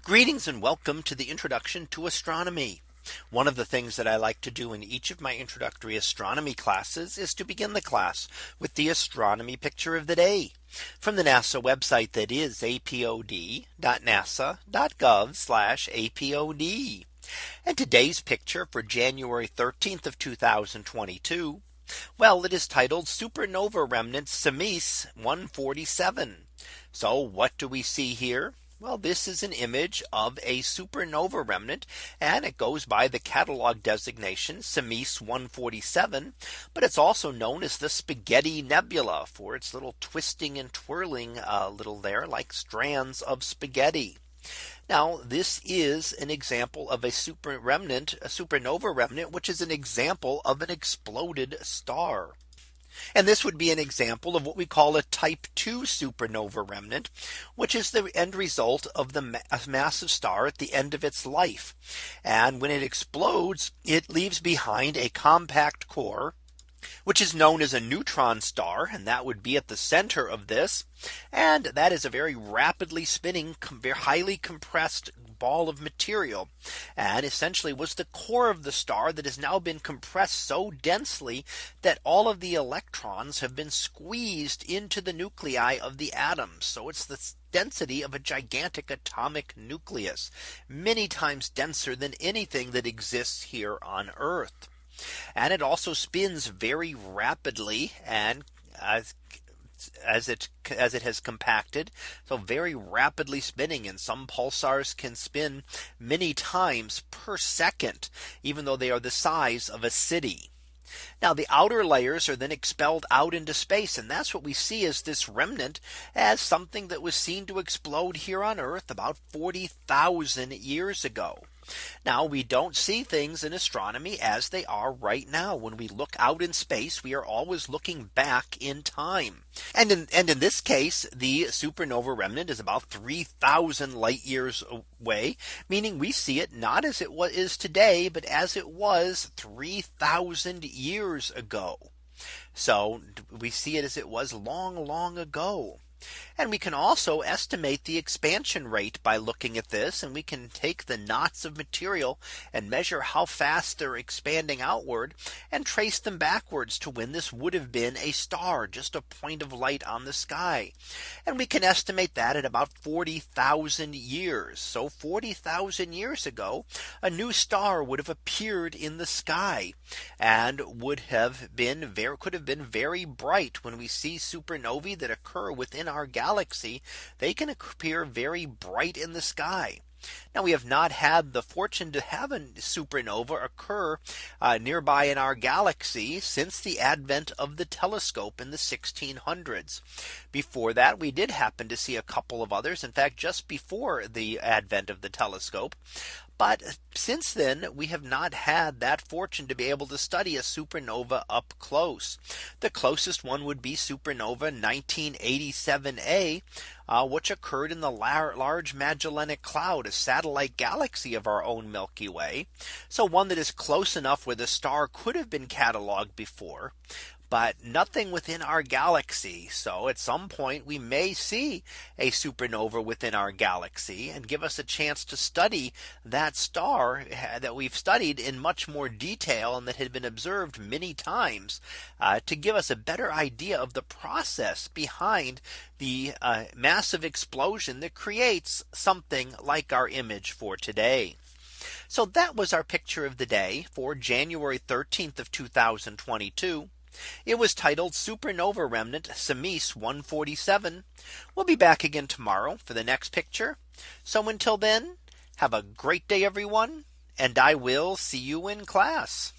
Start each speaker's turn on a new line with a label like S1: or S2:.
S1: Greetings and welcome to the introduction to astronomy. One of the things that I like to do in each of my introductory astronomy classes is to begin the class with the astronomy picture of the day from the NASA website that is apod.nasa.gov apod. And today's picture for January 13th of 2022. Well, it is titled Supernova Remnants Simeis 147. So what do we see here? Well, this is an image of a supernova remnant and it goes by the catalog designation Simeis 147. But it's also known as the spaghetti nebula for its little twisting and twirling uh, little there like strands of spaghetti. Now this is an example of a super remnant, a supernova remnant, which is an example of an exploded star. And this would be an example of what we call a type 2 supernova remnant, which is the end result of the ma massive star at the end of its life. And when it explodes, it leaves behind a compact core which is known as a neutron star and that would be at the center of this and that is a very rapidly spinning highly compressed ball of material and essentially was the core of the star that has now been compressed so densely that all of the electrons have been squeezed into the nuclei of the atoms. So it's the density of a gigantic atomic nucleus, many times denser than anything that exists here on Earth. And it also spins very rapidly and uh, as it as it has compacted. So very rapidly spinning and some pulsars can spin many times per second, even though they are the size of a city. Now the outer layers are then expelled out into space. And that's what we see as this remnant as something that was seen to explode here on Earth about 40,000 years ago. Now we don't see things in astronomy as they are right now. When we look out in space, we are always looking back in time. And in, and in this case, the supernova remnant is about 3000 light years away, meaning we see it not as it is today, but as it was 3000 years ago. So we see it as it was long, long ago. And we can also estimate the expansion rate by looking at this and we can take the knots of material and measure how fast they're expanding outward and trace them backwards to when this would have been a star just a point of light on the sky. And we can estimate that at about 40,000 years. So 40,000 years ago, a new star would have appeared in the sky and would have been very could have been very bright when we see supernovae that occur within our galaxy, they can appear very bright in the sky. Now we have not had the fortune to have a supernova occur uh, nearby in our galaxy since the advent of the telescope in the 1600s. Before that we did happen to see a couple of others. In fact, just before the advent of the telescope. But since then, we have not had that fortune to be able to study a supernova up close. The closest one would be supernova 1987 a uh, which occurred in the large Magellanic Cloud, a satellite galaxy of our own Milky Way. So one that is close enough where the star could have been cataloged before but nothing within our galaxy. So at some point we may see a supernova within our galaxy and give us a chance to study that star eh, that we've studied in much more detail and that had been observed many times uh, to give us a better idea of the process behind the uh, massive explosion that creates something like our image for today. So that was our picture of the day for January 13th of 2022. It was titled Supernova Remnant Simeis 147. We'll be back again tomorrow for the next picture. So until then, have a great day, everyone, and I will see you in class.